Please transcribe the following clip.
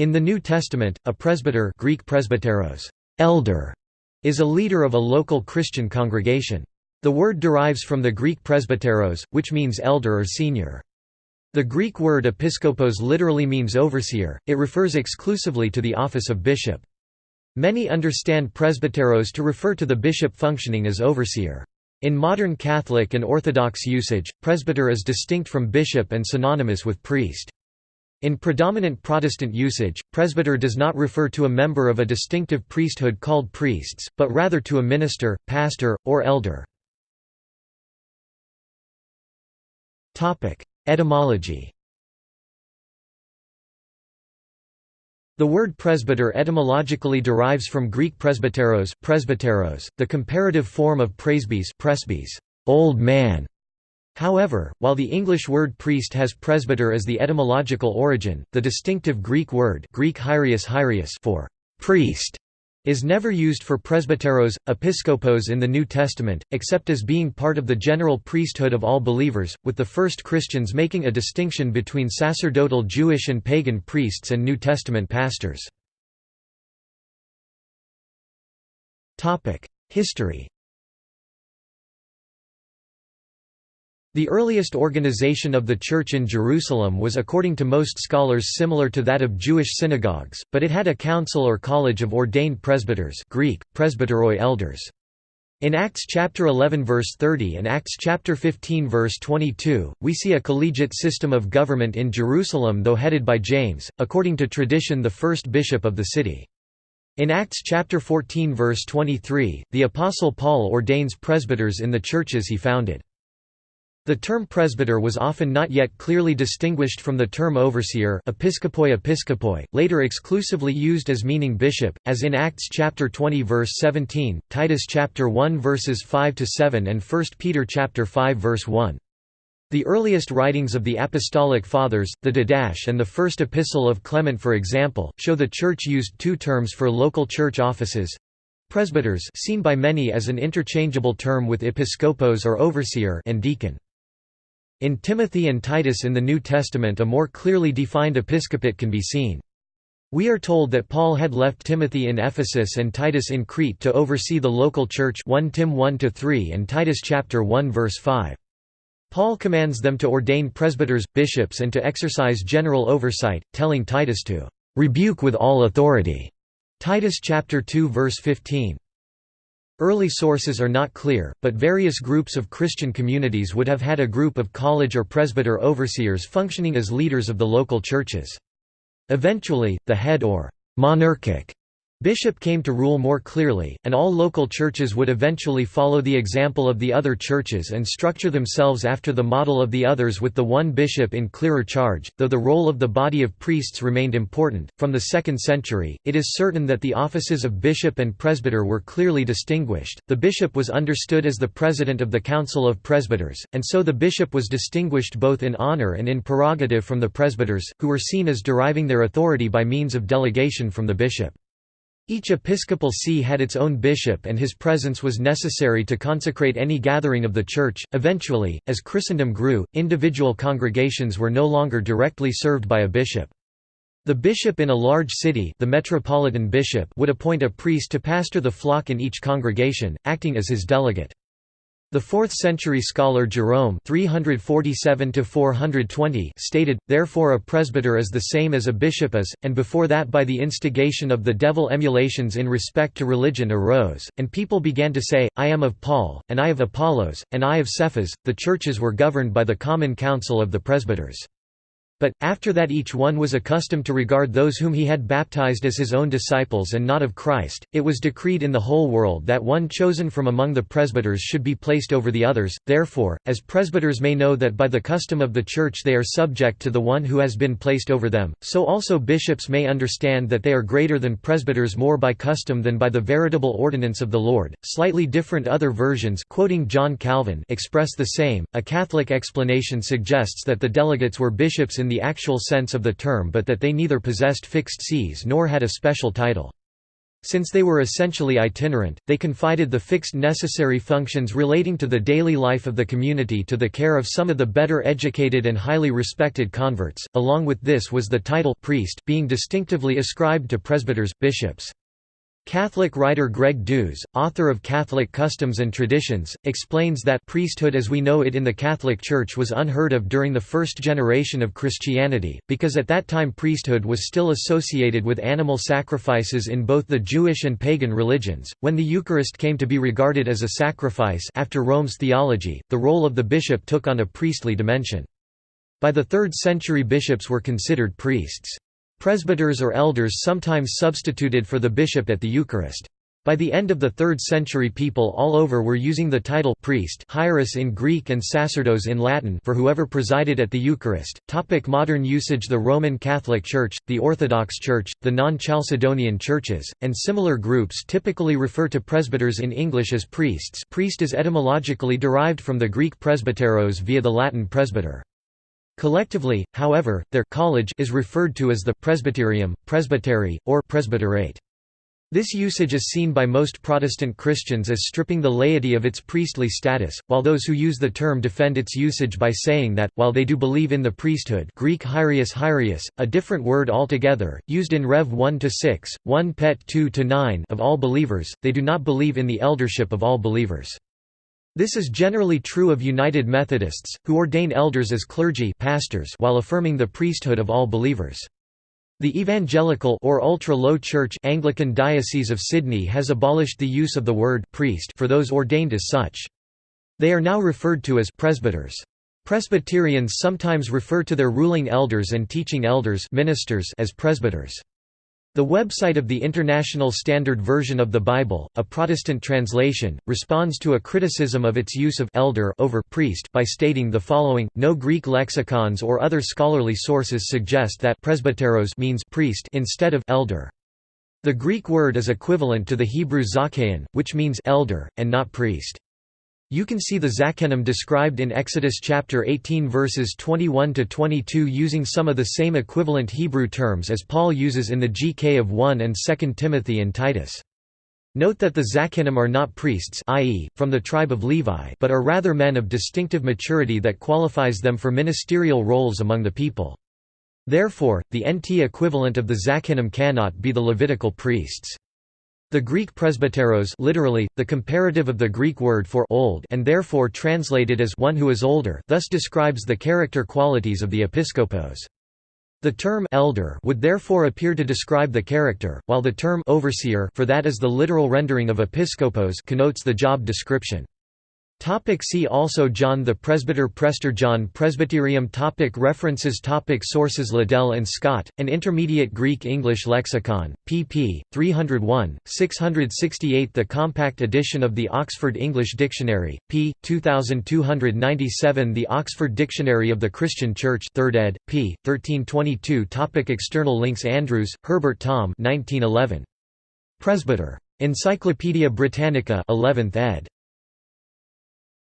In the New Testament, a presbyter Greek presbyteros, elder, is a leader of a local Christian congregation. The word derives from the Greek presbyteros, which means elder or senior. The Greek word episkopos literally means overseer, it refers exclusively to the office of bishop. Many understand presbyteros to refer to the bishop functioning as overseer. In modern Catholic and Orthodox usage, presbyter is distinct from bishop and synonymous with priest. In predominant Protestant usage, presbyter does not refer to a member of a distinctive priesthood called priests, but rather to a minister, pastor, or elder. Etymology The word presbyter etymologically derives from Greek presbyteros, presbyteros the comparative form of presbys, presbys old man". However, while the English word priest has presbyter as the etymological origin, the distinctive Greek word Greek hiereus hiereus for priest is never used for presbyteros, episkopos in the New Testament, except as being part of the general priesthood of all believers, with the first Christians making a distinction between sacerdotal Jewish and pagan priests and New Testament pastors. History The earliest organization of the Church in Jerusalem was according to most scholars similar to that of Jewish synagogues, but it had a council or college of ordained presbyters Greek, presbyteroi elders. In Acts chapter 11 verse 30 and Acts chapter 15 verse 22, we see a collegiate system of government in Jerusalem though headed by James, according to tradition the first bishop of the city. In Acts chapter 14 verse 23, the apostle Paul ordains presbyters in the churches he founded. The term presbyter was often not yet clearly distinguished from the term overseer episkopoi episkopoi, later exclusively used as meaning bishop, as in Acts chapter 20 verse 17, Titus chapter 1 verses 5 to 7 and 1 Peter chapter 5 verse 1. The earliest writings of the Apostolic Fathers, the Didache and the First Epistle of Clement for example, show the Church used two terms for local church offices, presbyters seen by many as an interchangeable term with episkopos or overseer and deacon. In Timothy and Titus in the New Testament a more clearly defined episcopate can be seen. We are told that Paul had left Timothy in Ephesus and Titus in Crete to oversee the local church 1 Tim 1–3 and Titus chapter 1 verse 5. Paul commands them to ordain presbyters, bishops and to exercise general oversight, telling Titus to "...rebuke with all authority." Titus chapter 2 verse 15. Early sources are not clear, but various groups of Christian communities would have had a group of college or presbyter overseers functioning as leaders of the local churches. Eventually, the head or monarchic Bishop came to rule more clearly, and all local churches would eventually follow the example of the other churches and structure themselves after the model of the others with the one bishop in clearer charge. Though the role of the body of priests remained important, from the 2nd century, it is certain that the offices of bishop and presbyter were clearly distinguished. The bishop was understood as the president of the Council of Presbyters, and so the bishop was distinguished both in honor and in prerogative from the presbyters, who were seen as deriving their authority by means of delegation from the bishop. Each episcopal see had its own bishop and his presence was necessary to consecrate any gathering of the Church. Eventually, as Christendom grew, individual congregations were no longer directly served by a bishop. The bishop in a large city the metropolitan bishop would appoint a priest to pastor the flock in each congregation, acting as his delegate. The 4th-century scholar Jerome 347 stated, therefore a presbyter is the same as a bishop is, and before that by the instigation of the devil emulations in respect to religion arose, and people began to say, I am of Paul, and I of Apollos, and I of Cephas. The churches were governed by the common council of the presbyters. But, after that each one was accustomed to regard those whom he had baptized as his own disciples and not of Christ, it was decreed in the whole world that one chosen from among the presbyters should be placed over the others. Therefore, as presbyters may know that by the custom of the Church they are subject to the one who has been placed over them, so also bishops may understand that they are greater than presbyters more by custom than by the veritable ordinance of the Lord. Slightly different other versions quoting John Calvin express the same. A Catholic explanation suggests that the delegates were bishops in the actual sense of the term but that they neither possessed fixed sees nor had a special title. Since they were essentially itinerant, they confided the fixed necessary functions relating to the daily life of the community to the care of some of the better educated and highly respected converts. Along with this was the title priest being distinctively ascribed to presbyters, bishops. Catholic writer Greg Dues, author of Catholic Customs and Traditions, explains that priesthood as we know it in the Catholic Church was unheard of during the first generation of Christianity, because at that time priesthood was still associated with animal sacrifices in both the Jewish and pagan religions. When the Eucharist came to be regarded as a sacrifice after Rome's theology, the role of the bishop took on a priestly dimension. By the 3rd century bishops were considered priests. Presbyters or elders sometimes substituted for the bishop at the Eucharist. By the end of the 3rd century people all over were using the title priest hiereus in Greek and sacerdos in Latin for whoever presided at the Eucharist. Topic modern usage The Roman Catholic Church, the Orthodox Church, the non-Chalcedonian churches, and similar groups typically refer to presbyters in English as priests priest is etymologically derived from the Greek presbyteros via the Latin presbyter. Collectively, however, their college is referred to as the presbyterium, presbytery, or presbyterate. This usage is seen by most Protestant Christians as stripping the laity of its priestly status, while those who use the term defend its usage by saying that, while they do believe in the priesthood Greek hiereus hiereus, a different word altogether, used in Rev 1–6, 1 Pet 2–9 of all believers, they do not believe in the eldership of all believers. This is generally true of United Methodists, who ordain elders as clergy pastors while affirming the priesthood of all believers. The Evangelical or ultra-low church Anglican Diocese of Sydney has abolished the use of the word priest for those ordained as such. They are now referred to as presbyters. Presbyterians sometimes refer to their ruling elders and teaching elders ministers as presbyters. The website of the International Standard Version of the Bible, a Protestant translation, responds to a criticism of its use of elder over priest by stating the following: No Greek lexicons or other scholarly sources suggest that presbyteros means priest instead of elder. The Greek word is equivalent to the Hebrew zakein, which means elder and not priest. You can see the Zakenim described in Exodus chapter 18 verses 21 to 22 using some of the same equivalent Hebrew terms as Paul uses in the GK of 1 and 2 Timothy and Titus. Note that the Zakenim are not priests i.e., from the tribe of Levi but are rather men of distinctive maturity that qualifies them for ministerial roles among the people. Therefore, the NT equivalent of the Zakenim cannot be the Levitical priests. The Greek presbyteros literally, the comparative of the Greek word for old and therefore translated as one who is older thus describes the character qualities of the episkopos. The term elder would therefore appear to describe the character, while the term overseer for that is the literal rendering of episkopos connotes the job description. Topic see also John the Presbyter Prester John Presbyterium topic References topic Sources Liddell and Scott, An Intermediate Greek-English Lexicon, pp. 301, 668 The compact edition of the Oxford English Dictionary, p. 2297 The Oxford Dictionary of the Christian Church 3rd ed., p. 1322 topic External links Andrews, Herbert Tom 1911. Presbyter. Encyclopædia Britannica 11th ed.